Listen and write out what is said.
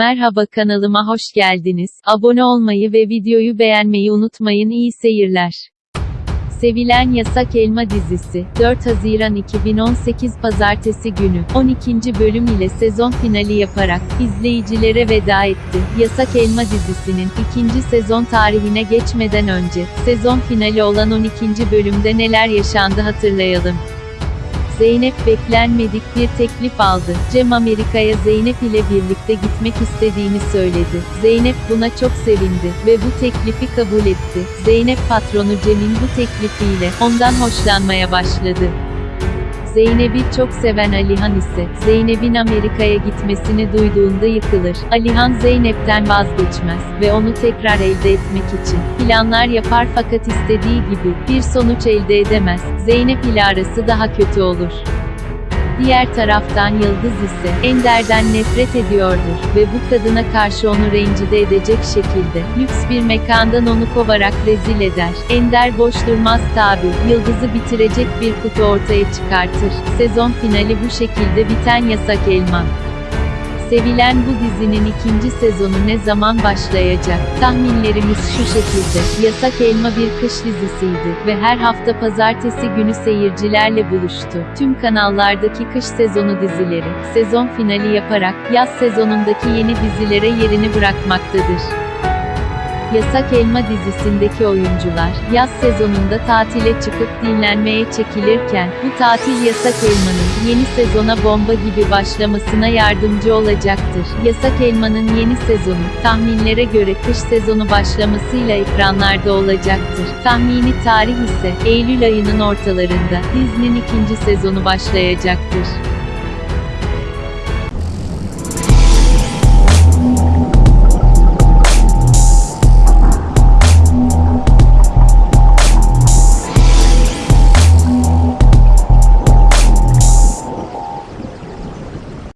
Merhaba kanalıma hoş geldiniz. Abone olmayı ve videoyu beğenmeyi unutmayın. İyi seyirler. Sevilen Yasak Elma dizisi, 4 Haziran 2018 Pazartesi günü, 12. bölüm ile sezon finali yaparak, izleyicilere veda etti. Yasak Elma dizisinin, ikinci sezon tarihine geçmeden önce, sezon finali olan 12. bölümde neler yaşandı hatırlayalım. Zeynep beklenmedik bir teklif aldı. Cem Amerika'ya Zeynep ile birlikte gitmek istediğini söyledi. Zeynep buna çok sevindi ve bu teklifi kabul etti. Zeynep patronu Cem'in bu teklifiyle ondan hoşlanmaya başladı. Zeynep'i çok seven Alihan ise, Zeynep'in Amerika'ya gitmesini duyduğunda yıkılır. Alihan Zeynep'ten vazgeçmez ve onu tekrar elde etmek için planlar yapar fakat istediği gibi bir sonuç elde edemez. Zeynep ile arası daha kötü olur. Diğer taraftan Yıldız ise Ender'den nefret ediyordur ve bu kadına karşı onu rencide edecek şekilde lüks bir mekandan onu kovarak rezil eder. Ender boş durmaz tabi. Yıldız'ı bitirecek bir kutu ortaya çıkartır. Sezon finali bu şekilde biten Yasak Elma. Sevilen bu dizinin ikinci sezonu ne zaman başlayacak? Tahminlerimiz şu şekilde. Yasak Elma bir kış dizisiydi ve her hafta pazartesi günü seyircilerle buluştu. Tüm kanallardaki kış sezonu dizileri, sezon finali yaparak, yaz sezonundaki yeni dizilere yerini bırakmaktadır. Yasak Elma dizisindeki oyuncular, yaz sezonunda tatile çıkıp dinlenmeye çekilirken, bu tatil Yasak Elma'nın, yeni sezona bomba gibi başlamasına yardımcı olacaktır. Yasak Elma'nın yeni sezonu, tahminlere göre kış sezonu başlamasıyla ekranlarda olacaktır. Tahmini tarih ise, Eylül ayının ortalarında, dizinin ikinci sezonu başlayacaktır.